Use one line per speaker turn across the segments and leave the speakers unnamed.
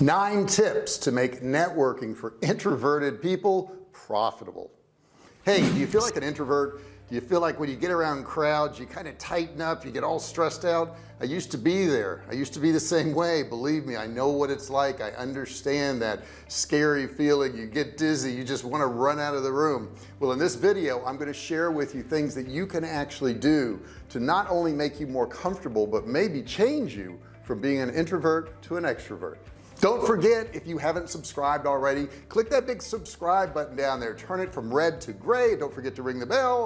nine tips to make networking for introverted people profitable. Hey do you feel like an introvert? Do you feel like when you get around crowds you kind of tighten up you get all stressed out? I used to be there. I used to be the same way. Believe me I know what it's like. I understand that scary feeling. You get dizzy. You just want to run out of the room. Well in this video I'm going to share with you things that you can actually do to not only make you more comfortable but maybe change you from being an introvert to an extrovert don't forget if you haven't subscribed already click that big subscribe button down there. Turn it from red to gray. Don't forget to ring the bell.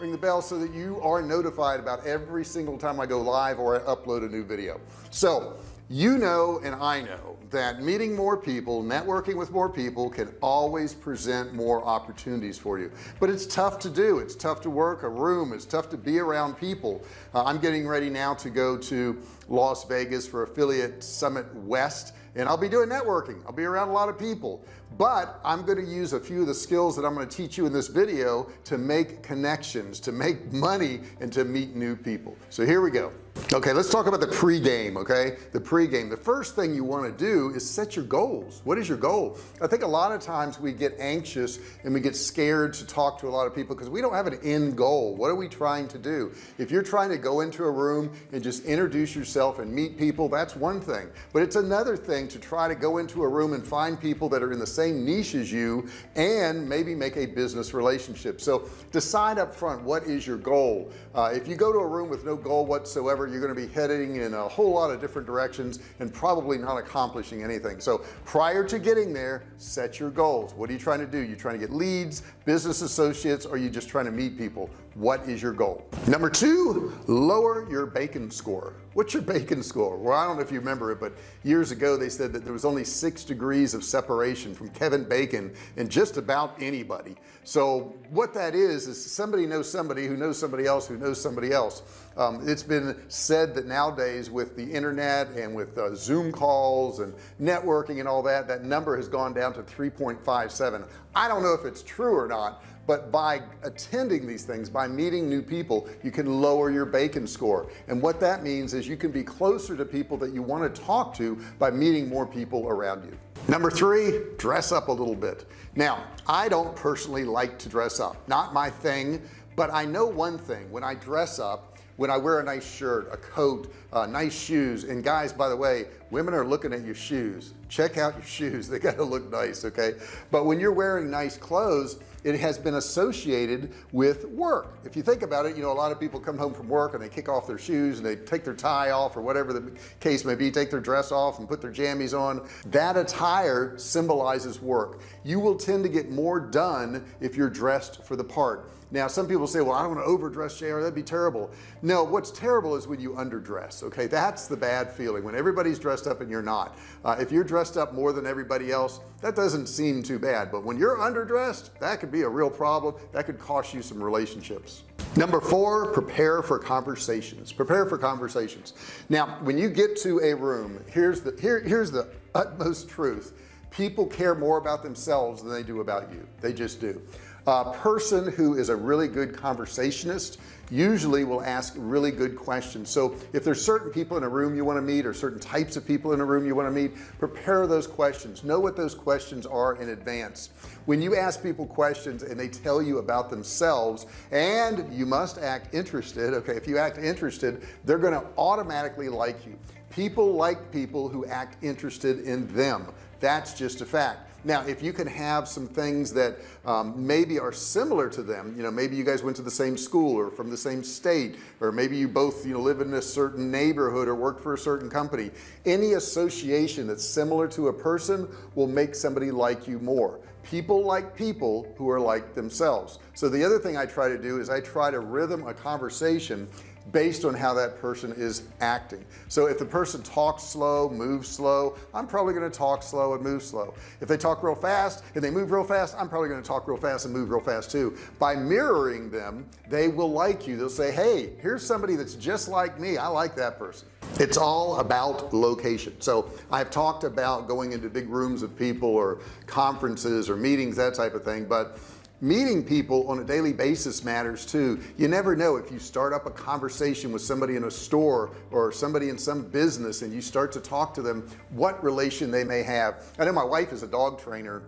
Ring the bell so that you are notified about every single time I go live or I upload a new video. So you know and I know that meeting more people networking with more people can always present more opportunities for you. But it's tough to do. It's tough to work a room. It's tough to be around people. Uh, I'm getting ready now to go to Las Vegas for affiliate summit West and I'll be doing networking. I'll be around a lot of people. But I'm going to use a few of the skills that I'm going to teach you in this video to make connections to make money and to meet new people. So here we go okay let's talk about the pregame okay? The pregame. The first thing you want to do is set your goals. What is your goal? I think a lot of times we get anxious and we get scared to talk to a lot of people because we don't have an end goal. What are we trying to do? If you're trying to go into a room and just introduce yourself and meet people that's one thing. But it's another thing to try to go into a room and find people that are in the same niche as you and maybe make a business relationship. So decide up front what is your goal? Uh, if you go to a room with no goal whatsoever you're going to be heading in a whole lot of different directions and probably not accomplishing anything. So prior to getting there set your goals. What are you trying to do? You trying to get leads business associates or are you just trying to meet people what is your goal? Number two lower your bacon score. What's your bacon score? Well I don't know if you remember it but years ago they said that there was only six degrees of separation from Kevin Bacon and just about anybody. So what that is is somebody knows somebody who knows somebody else who knows somebody else. Um, it's been said that nowadays with the internet and with uh, zoom calls and networking and all that that number has gone down to 3.57 I don't know if it's true or not but by attending these things by meeting new people you can lower your bacon score. And what that means is you can be closer to people that you want to talk to by meeting more people around you. Number three dress up a little bit. Now I don't personally like to dress up. Not my thing but I know one thing. When I dress up when I wear a nice shirt a coat uh, nice shoes and guys by the way women are looking at your shoes. Check out your shoes. They got to look nice okay? But when you're wearing nice clothes it has been associated with work. If you think about it you know a lot of people come home from work and they kick off their shoes and they take their tie off or whatever the case may be take their dress off and put their jammies on. That attire symbolizes work. You will tend to get more done if you're dressed for the part now some people say well I don't want to overdress JR that'd be terrible. No what's terrible is when you underdress okay? That's the bad feeling when everybody's dressed up and you're not. Uh, if you're dressed up more than everybody else that doesn't seem too bad but when you're underdressed that could be a real problem that could cost you some relationships. Number four prepare for conversations prepare for conversations. Now when you get to a room here's the here here's the utmost truth. People care more about themselves than they do about you. They just do a person who is a really good conversationist usually will ask really good questions. So if there's certain people in a room you want to meet or certain types of people in a room you want to meet prepare those questions. Know what those questions are in advance. When you ask people questions and they tell you about themselves and you must act interested okay if you act interested they're going to automatically like you. People like people who act interested in them that's just a fact. Now if you can have some things that um, maybe are similar to them you know maybe you guys went to the same school or from the same state or maybe you both you know live in a certain neighborhood or work for a certain company any association that's similar to a person will make somebody like you more. People like people who are like themselves. So the other thing I try to do is I try to rhythm a conversation based on how that person is acting. So if the person talks slow moves slow I'm probably going to talk slow and move slow. If they talk real fast and they move real fast I'm probably going to talk real fast and move real fast too. By mirroring them they will like you. They'll say hey here's somebody that's just like me. I like that person. It's all about location. So I've talked about going into big rooms of people or conferences or meetings that type of thing but meeting people on a daily basis matters too. You never know if you start up a conversation with somebody in a store or somebody in some business and you start to talk to them what relation they may have. I know my wife is a dog trainer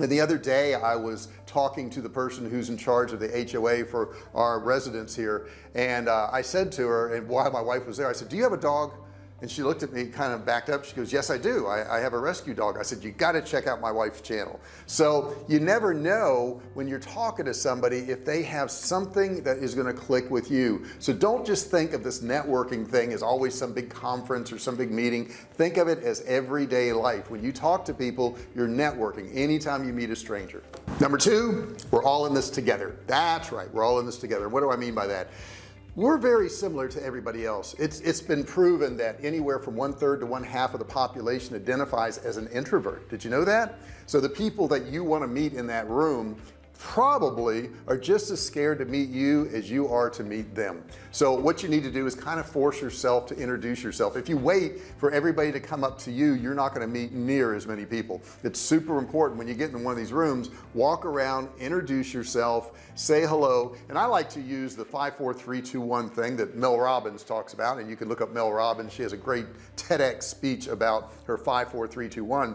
and the other day I was talking to the person who's in charge of the HOA for our residents here and uh, I said to her and while my wife was there I said do you have a dog and she looked at me kind of backed up. She goes yes I do. I, I have a rescue dog. I said you got to check out my wife's channel. So you never know when you're talking to somebody if they have something that is going to click with you. So don't just think of this networking thing as always some big conference or some big meeting. Think of it as everyday life. When you talk to people you're networking anytime you meet a stranger. Number two we're all in this together. That's right we're all in this together. What do I mean by that we're very similar to everybody else. It's it's been proven that anywhere from one third to one half of the population identifies as an introvert. Did you know that? So the people that you want to meet in that room probably are just as scared to meet you as you are to meet them. So what you need to do is kind of force yourself to introduce yourself. If you wait for everybody to come up to you you're not going to meet near as many people. It's super important when you get in one of these rooms walk around introduce yourself say hello and I like to use the five four three two one thing that Mel Robbins talks about and you can look up Mel Robbins. She has a great TEDx speech about her five four three two one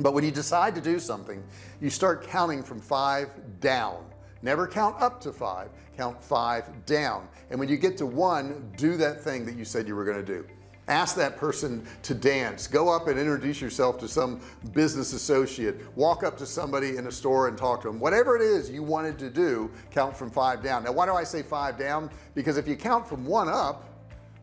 but when you decide to do something you start counting from five down. Never count up to five count five down. And when you get to one do that thing that you said you were going to do. Ask that person to dance. Go up and introduce yourself to some business associate. Walk up to somebody in a store and talk to them whatever it is you wanted to do count from five down. Now why do I say five down? Because if you count from one up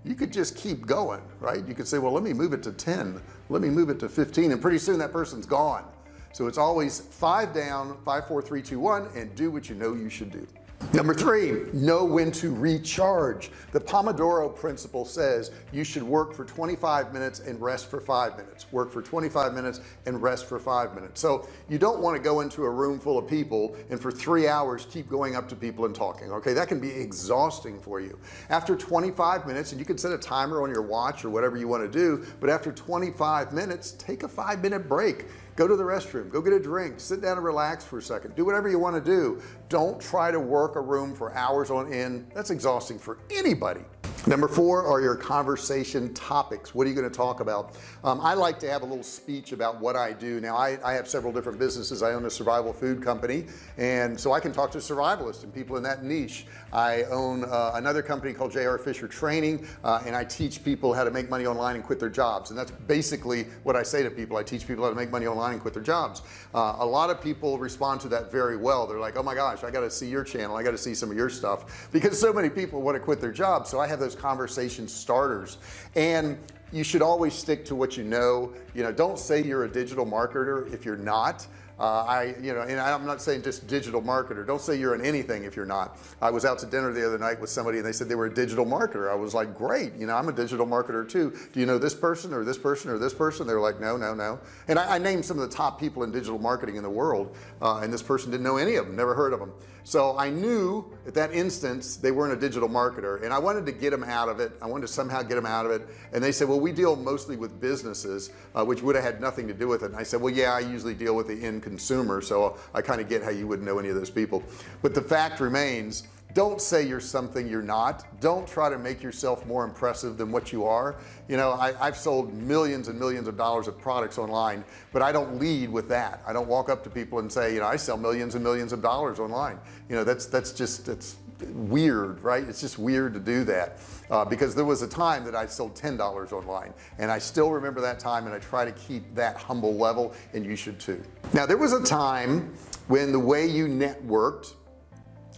you could just keep going right? You could say well let me move it to 10 let me move it to 15 and pretty soon that person's gone. So it's always five down five four three two one and do what you know you should do number three know when to recharge. The Pomodoro principle says you should work for 25 minutes and rest for five minutes. Work for 25 minutes and rest for five minutes. So you don't want to go into a room full of people and for three hours keep going up to people and talking okay? That can be exhausting for you. After 25 minutes and you can set a timer on your watch or whatever you want to do but after 25 minutes take a five minute break go to the restroom. Go get a drink. Sit down and relax for a second. Do whatever you want to do. Don't try to work a room for hours on end. That's exhausting for anybody number four are your conversation topics. What are you going to talk about? Um, I like to have a little speech about what I do. Now I, I, have several different businesses. I own a survival food company and so I can talk to survivalists and people in that niche. I own uh, another company called JR Fisher training uh, and I teach people how to make money online and quit their jobs. And that's basically what I say to people. I teach people how to make money online and quit their jobs. Uh, a lot of people respond to that very well. They're like oh my gosh I got to see your channel. I got to see some of your stuff. Because so many people want to quit their jobs so I have those those conversation starters. And you should always stick to what you know. You know don't say you're a digital marketer if you're not uh, I you know and I'm not saying just digital marketer. Don't say you're in anything if you're not. I was out to dinner the other night with somebody and they said they were a digital marketer. I was like great you know I'm a digital marketer too. Do you know this person or this person or this person? They're like no no no. And I, I named some of the top people in digital marketing in the world uh, and this person didn't know any of them never heard of them so I knew at that instance they weren't a digital marketer and I wanted to get them out of it. I wanted to somehow get them out of it. And they said well we deal mostly with businesses uh, which would have had nothing to do with it. And I said well yeah I usually deal with the end consumer so I kind of get how you wouldn't know any of those people. But the fact remains don't say you're something you're not. Don't try to make yourself more impressive than what you are. You know I, have sold millions and millions of dollars of products online but I don't lead with that. I don't walk up to people and say you know I sell millions and millions of dollars online. You know that's that's just it's weird right? It's just weird to do that uh, because there was a time that I sold $10 online and I still remember that time and I try to keep that humble level and you should too. Now there was a time when the way you networked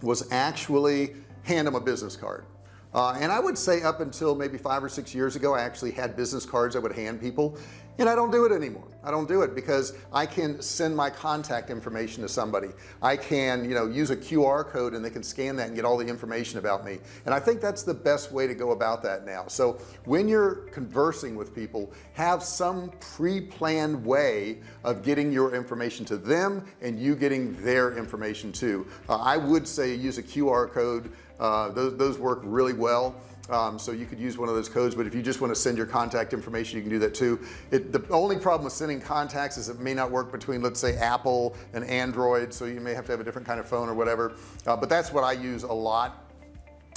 was actually hand them a business card. Uh, and I would say up until maybe five or six years ago I actually had business cards I would hand people and I don't do it anymore. I don't do it because I can send my contact information to somebody. I can you know use a QR code and they can scan that and get all the information about me. And I think that's the best way to go about that now. So when you're conversing with people have some pre-planned way of getting your information to them and you getting their information too. Uh, I would say use a QR code. Uh, those, those work really well um, so you could use one of those codes but if you just want to send your contact information you can do that too. It the only problem with sending contacts is it may not work between let's say Apple and Android so you may have to have a different kind of phone or whatever. Uh, but that's what I use a lot.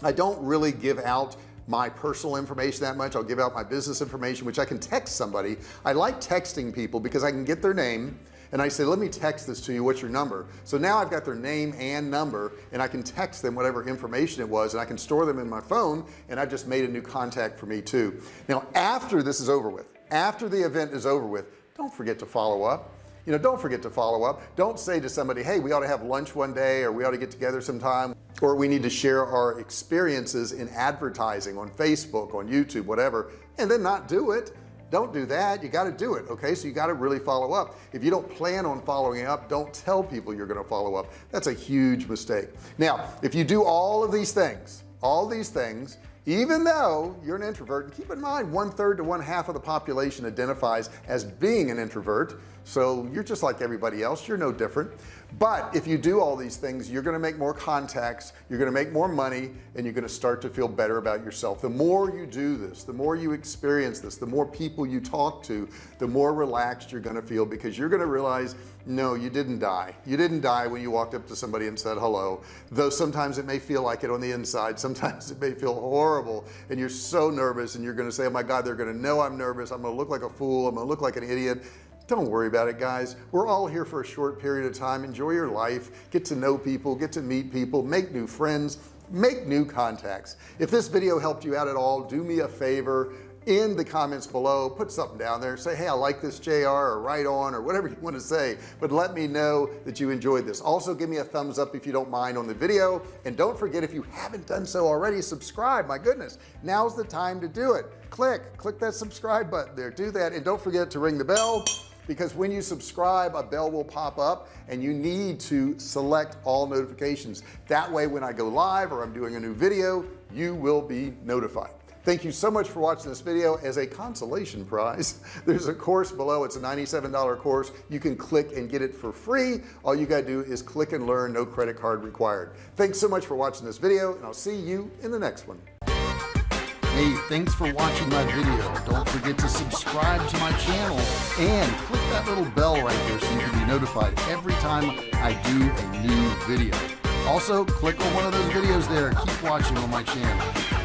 I don't really give out my personal information that much. I'll give out my business information which I can text somebody. I like texting people because I can get their name and I say let me text this to you. What's your number? So now I've got their name and number and I can text them whatever information it was and I can store them in my phone and I've just made a new contact for me too. Now after this is over with after the event is over with don't forget to follow up. You know don't forget to follow up. Don't say to somebody hey we ought to have lunch one day or we ought to get together sometime or we need to share our experiences in advertising on Facebook on YouTube whatever and then not do it don't do that. You got to do it okay? So you got to really follow up. If you don't plan on following up don't tell people you're going to follow up. That's a huge mistake. Now if you do all of these things all these things even though you're an introvert and keep in mind one third to one half of the population identifies as being an introvert so you're just like everybody else you're no different but if you do all these things you're going to make more contacts you're going to make more money and you're going to start to feel better about yourself. The more you do this the more you experience this the more people you talk to the more relaxed you're going to feel because you're going to realize no you didn't die. You didn't die when you walked up to somebody and said hello. Though sometimes it may feel like it on the inside sometimes it may feel horrible and you're so nervous and you're going to say oh my god they're going to know I'm nervous. I'm gonna look like a fool. I'm gonna look like an idiot don't worry about it guys. We're all here for a short period of time. Enjoy your life. Get to know people. Get to meet people. Make new friends. Make new contacts. If this video helped you out at all do me a favor. In the comments below put something down there. Say hey I like this JR or right on or whatever you want to say. But let me know that you enjoyed this. Also give me a thumbs up if you don't mind on the video. And don't forget if you haven't done so already subscribe. My goodness now's the time to do it. Click click that subscribe button there. Do that. And don't forget to ring the bell because when you subscribe a bell will pop up and you need to select all notifications. That way when I go live or I'm doing a new video you will be notified. Thank you so much for watching this video. As a consolation prize there's a course below. It's a $97 course. You can click and get it for free. All you got to do is click and learn. No credit card required. Thanks so much for watching this video and I'll see you in the next one Hey, thanks for watching my video. Don't forget to subscribe to my channel and click that little bell right there so you can be notified every time I do a new video. Also, click on one of those videos there. Keep watching on my channel.